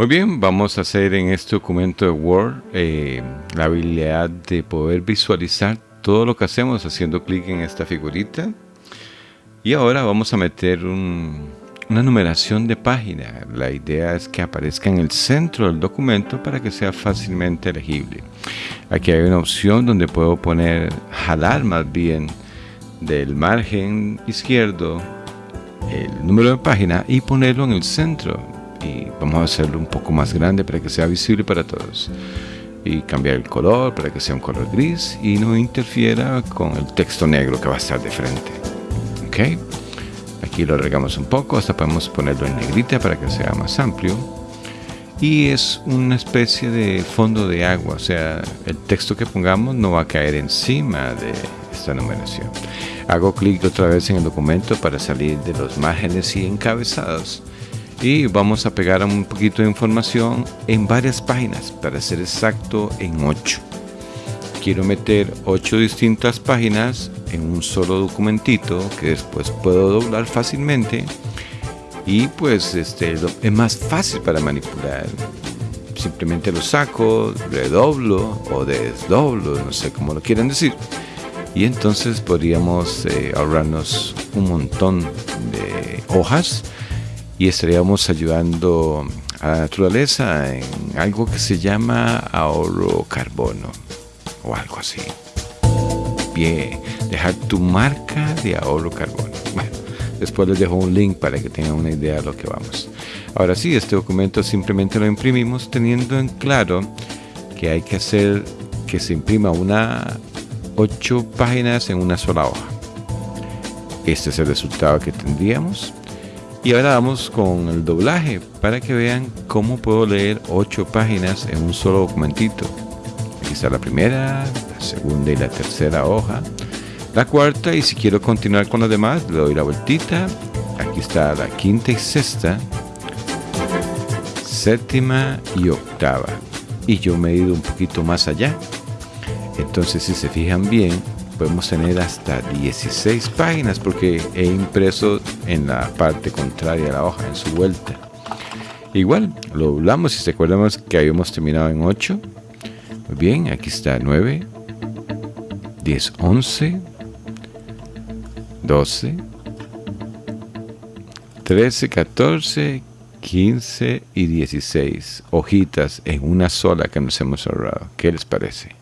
Muy bien, vamos a hacer en este documento de Word eh, la habilidad de poder visualizar todo lo que hacemos haciendo clic en esta figurita. Y ahora vamos a meter una numeración de página. La idea es que aparezca en el centro del documento para que sea fácilmente legible. Aquí hay una opción donde puedo poner, jalar más bien del margen izquierdo el número de página y ponerlo en el centro vamos a hacerlo un poco más grande para que sea visible para todos. Y cambiar el color para que sea un color gris y no interfiera con el texto negro que va a estar de frente. Ok aquí lo regamos un poco hasta podemos ponerlo en negrita para que sea más amplio. Y es una especie de fondo de agua o sea el texto que pongamos no va a caer encima de esta numeración. Hago clic otra vez en el documento para salir de los márgenes y encabezados y vamos a pegar un poquito de información en varias páginas para ser exacto en 8 quiero meter 8 distintas páginas en un solo documentito que después puedo doblar fácilmente. Y pues este es más fácil para manipular. Simplemente lo saco redoblo o desdoblo no sé cómo lo quieran decir. Y entonces podríamos eh, ahorrarnos un montón de hojas y estaríamos ayudando a la naturaleza en algo que se llama ahorro carbono o algo así. Bien, dejar tu marca de ahorro carbono. Bueno, después les dejo un link para que tengan una idea de lo que vamos. Ahora sí, este documento simplemente lo imprimimos teniendo en claro que hay que hacer que se imprima una ocho páginas en una sola hoja. Este es el resultado que tendríamos. Y ahora vamos con el doblaje para que vean cómo puedo leer 8 páginas en un solo documentito. Aquí está la primera, la segunda y la tercera hoja. La cuarta y si quiero continuar con los demás le doy la vueltita. Aquí está la quinta y sexta, séptima y octava. Y yo me he ido un poquito más allá. Entonces si se fijan bien, podemos tener hasta 16 páginas porque he impreso en la parte contraria de la hoja, en su vuelta. Igual, lo doblamos y se acuerdamos que habíamos terminado en 8. Muy bien, aquí está 9, 10, 11, 12, 13, 14, 15 y 16 hojitas en una sola que nos hemos ahorrado. ¿Qué les parece?